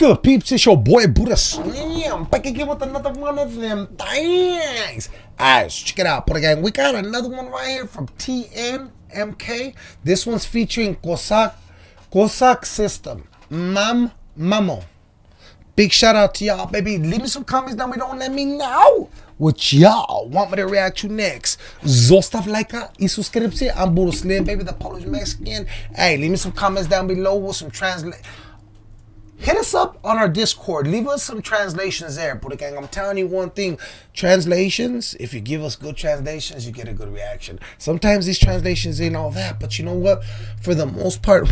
good, peeps? It's your boy Buddha Slim back again with another one of them things. Alright, check it out, Buddha Gang. We got another one right here from TNMK. This one's featuring Kozak, Kozak System. Mam Mamo. Big shout out to y'all, baby. Leave me some comments down below and let me know what y'all want me to react to next. Zostav like y suscription. I'm Buddha Slim, baby, the Polish Mexican. Hey, leave me some comments down below with some translate hit us up on our Discord. Leave us some translations there, Buddha Gang. I'm telling you one thing. Translations, if you give us good translations, you get a good reaction. Sometimes these translations ain't all that, but you know what? For the most part,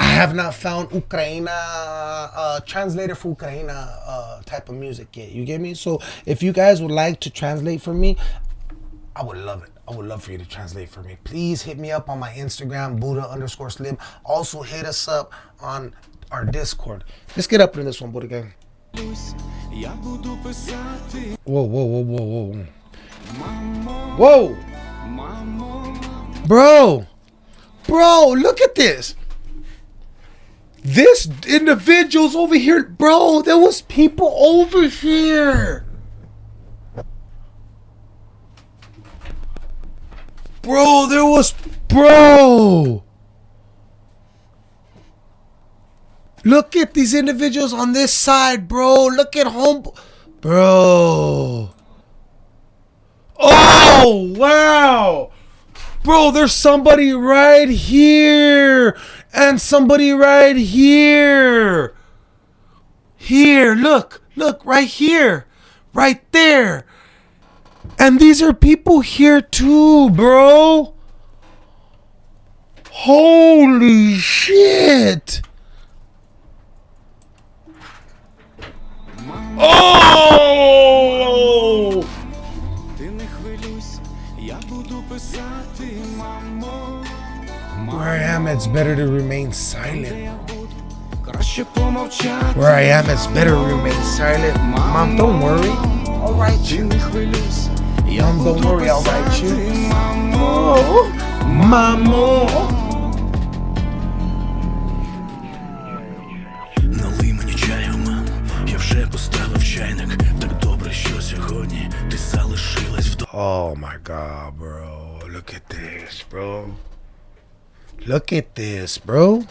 I have not found Ukraina, uh, translator for Ukraina uh, type of music yet. You get me? So if you guys would like to translate for me, I would love it. I would love for you to translate for me. Please hit me up on my Instagram, Buddha underscore slim. Also hit us up on our Discord. Let's get up in this one, Buddha gang. Whoa, whoa, whoa, whoa, whoa. Whoa! Bro! Bro, look at this! This individual's over here. Bro, there was people over here. Bro, there was... Bro! Look at these individuals on this side, bro. Look at home. Bro. Oh, wow. Bro, there's somebody right here. And somebody right here. Here, look. Look, right here. Right there. And these are people here too, bro. Holy shit. Oh! Where I am, it's better to remain silent. Where I am, it's better to remain silent. Mom, don't worry. I'll write you. Mom, don't worry, I'll write you. Oh, Mamo. My god, bro. Look at this, bro. Look at this, bro.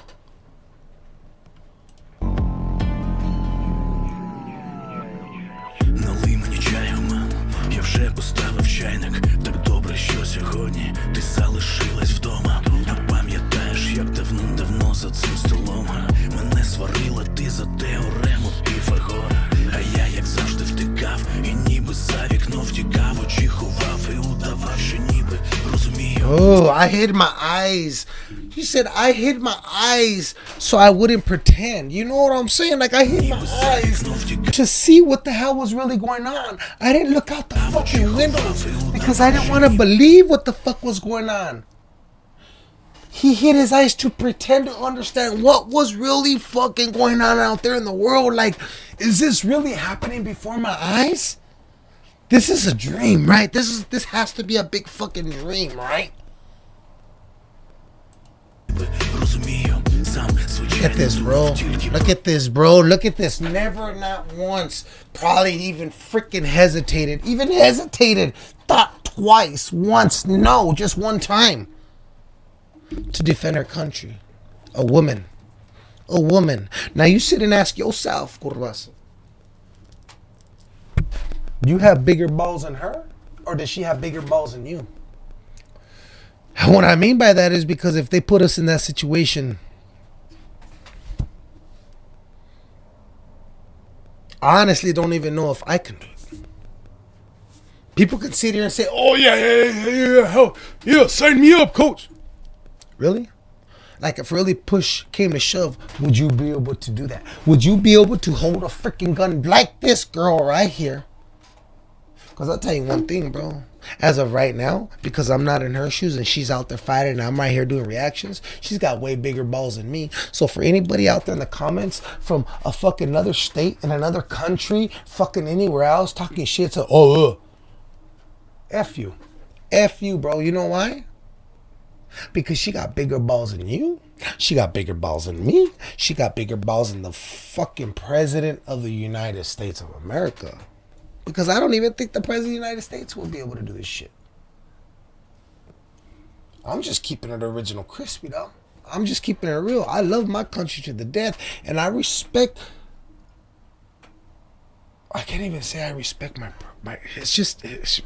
Налий мені чаю, мам, я вже поставив чайник. Так добре, що сьогодні ти залишилась вдома. А пам'ятаєш, як давним-давно за цим столом мене сварила ти за теорему Піфагора. А я, як завжди, втикав, і ніби за вікно втікав, Oh, I hid my eyes. He said I hid my eyes so I wouldn't pretend. You know what I'm saying? Like I hid my eyes to see what the hell was really going on. I didn't look out the fucking windows because I didn't want to believe what the fuck was going on. He hid his eyes to pretend to understand what was really fucking going on out there in the world. Like, is this really happening before my eyes? This is a dream, right? This is this has to be a big fucking dream, right? Look at this, bro. Look at this, bro. Look at this. Never, not once, probably even freaking hesitated. Even hesitated. Thought twice, once, no, just one time to defend her country. A woman. A woman. Now you sit and ask yourself, Curvas, do you have bigger balls than her? Or does she have bigger balls than you? What I mean by that is because if they put us in that situation, I honestly don't even know if I can do it. People can sit here and say, oh, yeah, yeah, yeah, yeah, yeah, yeah, sign me up, coach. Really? Like if really push came to shove, would you be able to do that? Would you be able to hold a freaking gun like this girl right here? Because I'll tell you one thing, bro. As of right now, because I'm not in her shoes and she's out there fighting and I'm right here doing reactions, she's got way bigger balls than me. So for anybody out there in the comments from a fucking another state in another country, fucking anywhere else, talking shit to, oh, uh, F you. F you, bro. You know why? Because she got bigger balls than you. She got bigger balls than me. She got bigger balls than the fucking president of the United States of America. Because I don't even think the president of the United States will be able to do this shit. I'm just keeping it original crispy though. I'm just keeping it real. I love my country to the death and I respect I can't even say I respect my my it's just it's,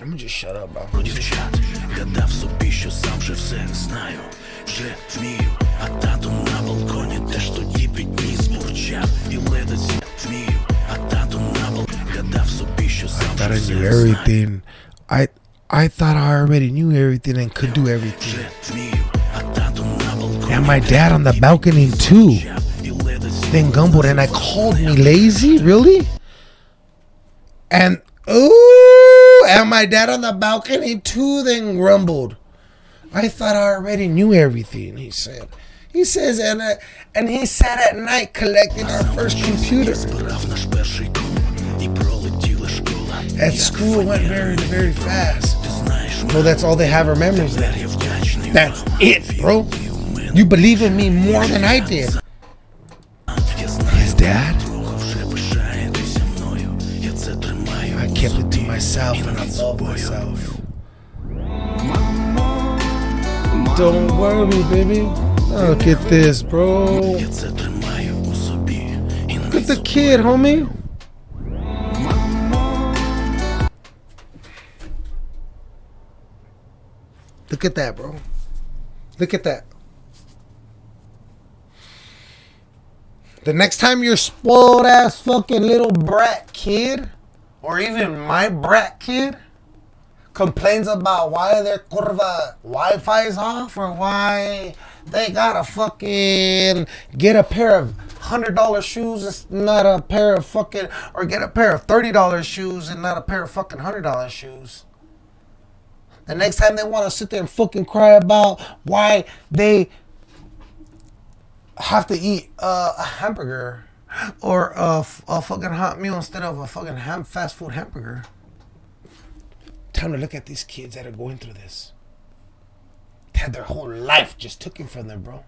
I'm gonna just shut up, bro. Про дівчат гадав собі, що сам же все знаю, вже вмію, а тато thought I knew everything. I I thought I already knew everything and could do everything. And my dad on the balcony too. Then Gumbo and I called me lazy, really? And ooh, and my dad on the balcony too then grumbled. I thought I already knew everything, he said. He says, and, uh, and he sat at night collecting our first computer. At school, went very, very fast. Well, that's all they have are memories. That's it, bro. You believe in me more than I did. His dad? I kept it to myself and I love myself. Don't worry, baby. Look at this, bro. Look at the kid, homie. Look at that, bro. Look at that. The next time your spoiled ass fucking little brat kid, or even my brat kid, complains about why their curva Wi-Fi is off or why they gotta fucking get a pair of hundred dollar shoes it's not a pair of fucking or get a pair of thirty dollar shoes and not a pair of fucking hundred dollar shoes. The next time they want to sit there and fucking cry about why they have to eat uh, a hamburger or a, fucking hot meal instead of a fucking ham- fast food hamburger. Time to look at these kids that are going through this. They had their whole life just taken from them, bro.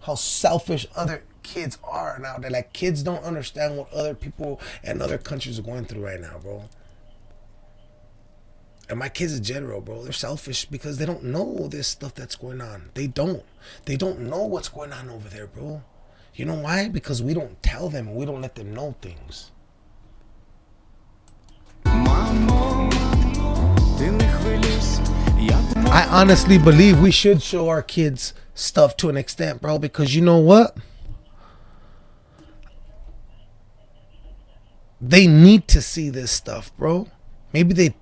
How selfish other kids are now. They're like kids don't understand what other people and other countries are going through right now, bro. And my kids in general, bro, they're selfish because they don't know this stuff that's going on. They don't. They don't know what's going on over there, bro. You know why? Because we don't tell them and we don't let them know things. I honestly believe we should show our kids stuff to an extent, bro, because you know what? They need to see this stuff, bro. Maybe they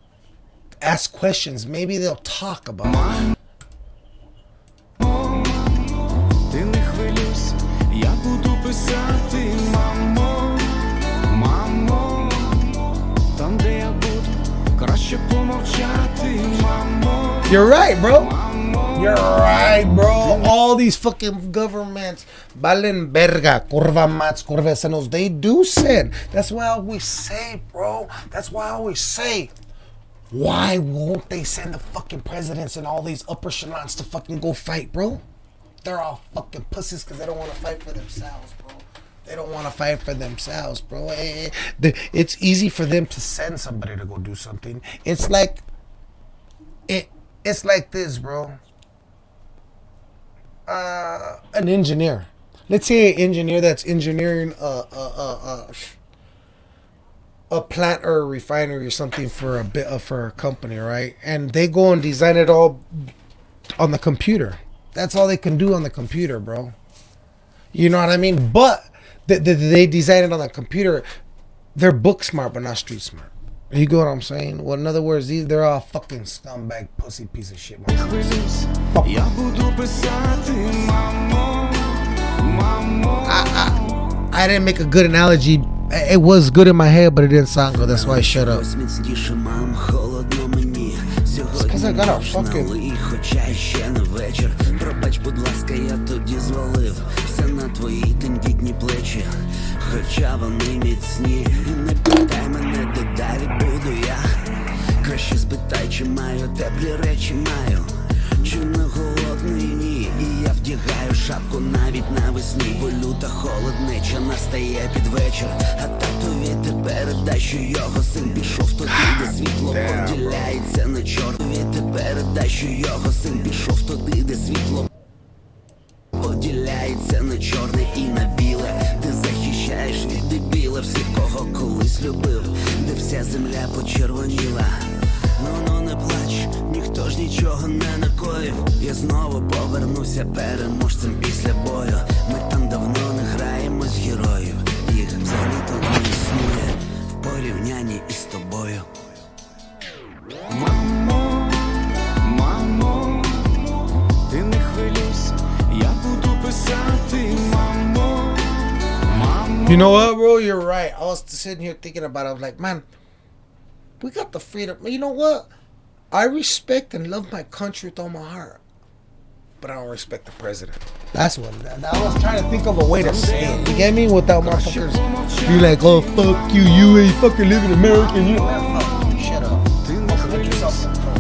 ask questions. Maybe they'll talk about it. You're right, bro. You're right, bro. All these fucking governments, Balen Berga, curva mats, curva senos, they do sin. That's why I always say, bro. That's why I always say, why won't they send the fucking presidents and all these upper echelons to fucking go fight, bro? They're all fucking pussies because they don't want to fight for themselves, bro. They don't want to fight for themselves, bro. Eh, eh, the- It's easy for them to send somebody to go do something. It's like it it's like this, bro. Uh, an engineer. Let's say an engineer that's engineering a a, a, a, a plant or a refinery or something for a bit of for a company, right? And they go and design it all on the computer. That's all they can do on the computer, bro. You know what I mean? But they, they, they design it on the computer. They're book smart, but not street smart. You get what I'm saying? Well, in other words, these they're all fucking scumbag, pussy piece of shit. I, I, I didn't make a good analogy It was good in my head, but it didn't sound good. That's why I shut up. Ось міцніше, мам, холодно мені. Сьогодні 'cause I got a ніч fucking- налий, хоча ще не вечір. Пробач, будь ласка, я тоді звалив все на твої тендітні плечі. Хоча вони міцні, не питай мене, де далі буду я. Краще спитай, чи маю теплі речі маю. Чи не голодний вдягаю шапку навіть навесні, бо люта холоднеча настає під вечір. А татові ти передай, що його син пішов туди, де світло поділяється на чорнові. Ти передай, що його син пішов туди, де світло поділяється на чорне і на біле. Ти захищаєш від дебіла всіх, кого колись любив, де вся земля почервоніла. Ну ну не плач, ніхто ж нічого не накоїв. Я знову повернуся переможцем після бою. Ми там давно не граємось в героїв. Їх взагалі то не існує в порівнянні із тобою. Мамо, мамо, ти не хвилюйся, я буду писати, мамо, мамо. You know what, bro? You're right. I was sitting here thinking about it. I was like, man, we got the freedom. You know what? I respect and love my country with all my heart. But I don't respect the president. That's what. I was trying to think of a way to say it. You get me? Without motherfuckers. You like, oh, fuck you. You ain't fucking living American. You man, fuck you. Shut up. Ти не хвилюйся,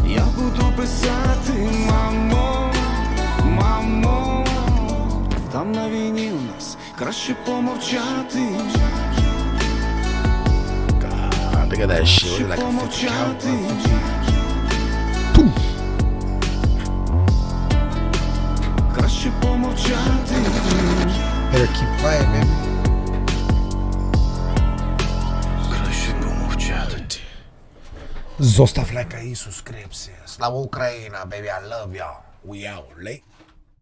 я буду писати, мамо, мамо. Там на війні у нас краще помовчати, God, look at that shit. краще Like a fucking помовчати. Краще помовчати. Better keep quiet, man. Краще помовчати. Zostav like и subscribe. Slava Ukraina, baby. I love y'all. We out late.